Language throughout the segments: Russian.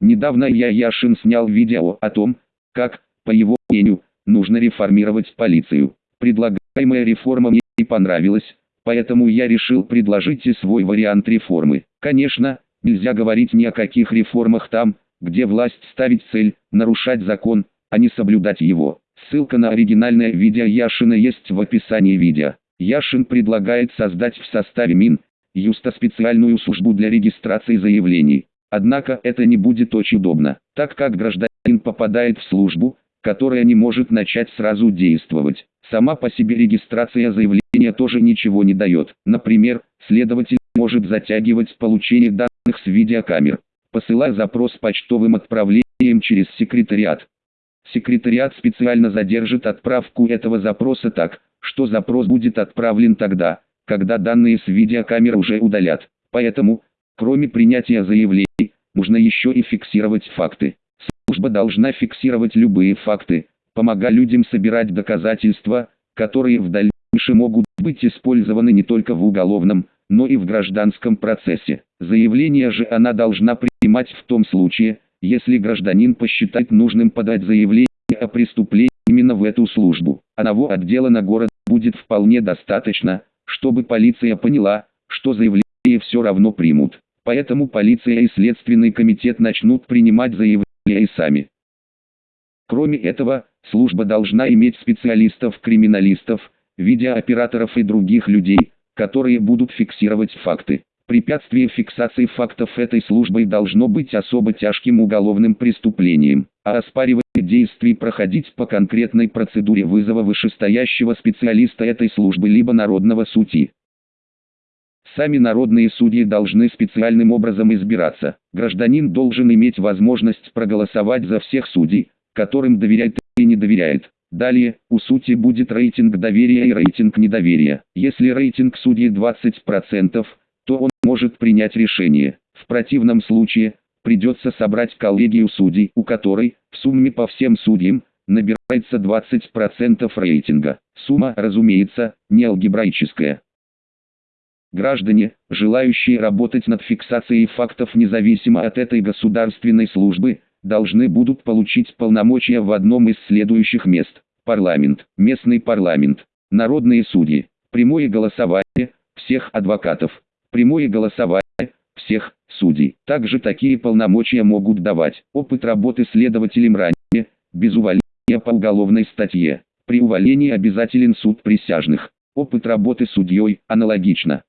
Недавно я Яшин снял видео о том, как, по его мнению, нужно реформировать полицию. Предлагаемая реформа мне не понравилась, поэтому я решил предложить и свой вариант реформы. Конечно, нельзя говорить ни о каких реформах там, где власть ставит цель нарушать закон, а не соблюдать его. Ссылка на оригинальное видео Яшина есть в описании видео. Яшин предлагает создать в составе Мин, Юста специальную службу для регистрации заявлений. Однако это не будет очень удобно, так как гражданин попадает в службу, которая не может начать сразу действовать. Сама по себе регистрация заявления тоже ничего не дает. Например, следователь может затягивать получение данных с видеокамер, посылая запрос почтовым отправлением через секретариат. Секретариат специально задержит отправку этого запроса так, что запрос будет отправлен тогда, когда данные с видеокамер уже удалят. Поэтому, кроме принятия заявлений, нужно еще и фиксировать факты. Служба должна фиксировать любые факты, помогая людям собирать доказательства, которые в дальнейшем могут быть использованы не только в уголовном, но и в гражданском процессе. Заявление же она должна принимать в том случае, если гражданин посчитает нужным подать заявление о преступлении именно в эту службу. Одного отдела на город будет вполне достаточно, чтобы полиция поняла, что заявление все равно примут. Поэтому полиция и следственный комитет начнут принимать заявления и сами. Кроме этого, служба должна иметь специалистов-криминалистов, видеооператоров и других людей, которые будут фиксировать факты. Препятствие фиксации фактов этой службой должно быть особо тяжким уголовным преступлением, а оспаривание действий проходить по конкретной процедуре вызова вышестоящего специалиста этой службы либо народного судьи. Сами народные судьи должны специальным образом избираться. Гражданин должен иметь возможность проголосовать за всех судей, которым доверяет и не доверяет. Далее, у судьи будет рейтинг доверия и рейтинг недоверия. Если рейтинг судьи 20%, то он может принять решение. В противном случае, придется собрать коллегию судей, у которой, в сумме по всем судьям, набирается 20% рейтинга. Сумма, разумеется, не алгебраическая. Граждане, желающие работать над фиксацией фактов независимо от этой государственной службы, должны будут получить полномочия в одном из следующих мест. Парламент, местный парламент, народные судьи, прямое голосование всех адвокатов, прямое голосование всех судей. Также такие полномочия могут давать опыт работы следователем ранее, без увольнения по уголовной статье. При увольнении обязателен суд присяжных. Опыт работы судьей аналогично.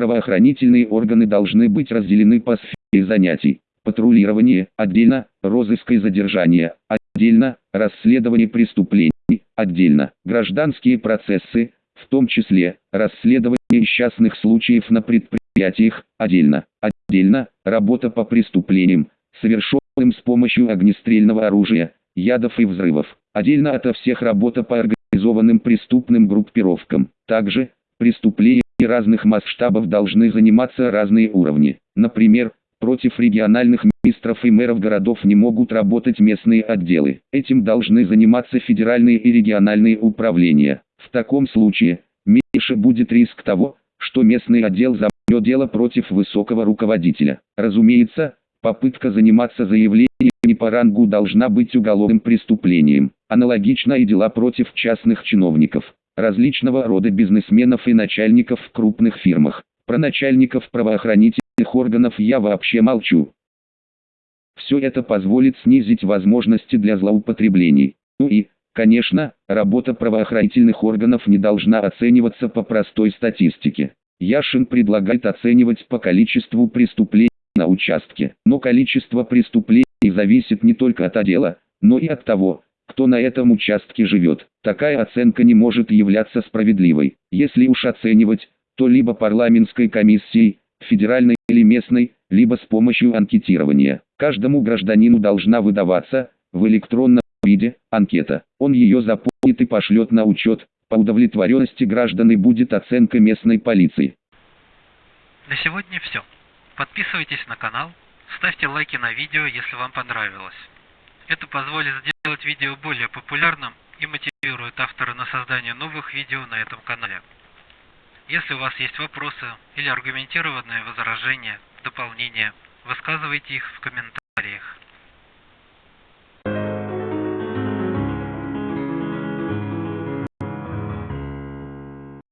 Правоохранительные органы должны быть разделены по сфере занятий. Патрулирование – отдельно, розыск и задержание – отдельно, расследование преступлений – отдельно, гражданские процессы, в том числе, расследование несчастных случаев на предприятиях, отдельно, отдельно, работа по преступлениям, совершенным с помощью огнестрельного оружия, ядов и взрывов, отдельно ото всех работа по организованным преступным группировкам. Также, преступления разных масштабов должны заниматься разные уровни. Например, против региональных министров и мэров городов не могут работать местные отделы. Этим должны заниматься федеральные и региональные управления. В таком случае, меньше будет риск того, что местный отдел забьет дело против высокого руководителя. Разумеется, попытка заниматься заявлением не по рангу должна быть уголовным преступлением. Аналогично и дела против частных чиновников, различного рода бизнесменов и начальников в крупных фирмах. Про начальников правоохранительных органов я вообще молчу. Все это позволит снизить возможности для злоупотреблений. Ну и, Конечно, работа правоохранительных органов не должна оцениваться по простой статистике. Яшин предлагает оценивать по количеству преступлений на участке. Но количество преступлений зависит не только от отдела, но и от того, кто на этом участке живет. Такая оценка не может являться справедливой. Если уж оценивать, то либо парламентской комиссией, федеральной или местной, либо с помощью анкетирования. Каждому гражданину должна выдаваться, в электронном виде, анкета. Он ее заполнит и пошлет на учет. По удовлетворенности граждан и будет оценка местной полиции. На сегодня все. Подписывайтесь на канал, ставьте лайки на видео, если вам понравилось. Это позволит сделать видео более популярным и мотивирует автора на создание новых видео на этом канале. Если у вас есть вопросы или аргументированные возражения, дополнения, высказывайте их в комментариях.